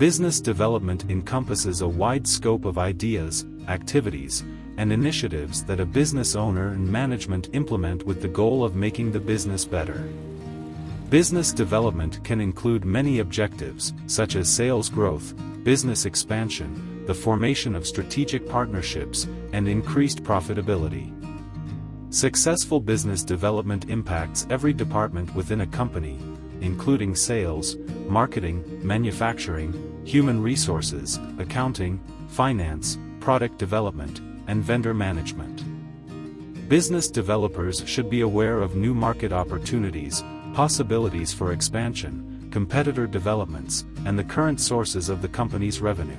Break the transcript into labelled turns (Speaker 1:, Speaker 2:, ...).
Speaker 1: Business development encompasses a wide scope of ideas, activities, and initiatives that a business owner and management implement with the goal of making the business better. Business development can include many objectives, such as sales growth, business expansion, the formation of strategic partnerships, and increased profitability. Successful business development impacts every department within a company, including sales, marketing, manufacturing, human resources, accounting, finance, product development, and vendor management. Business developers should be aware of new market opportunities, possibilities for expansion, competitor developments, and the current sources of the company's revenue.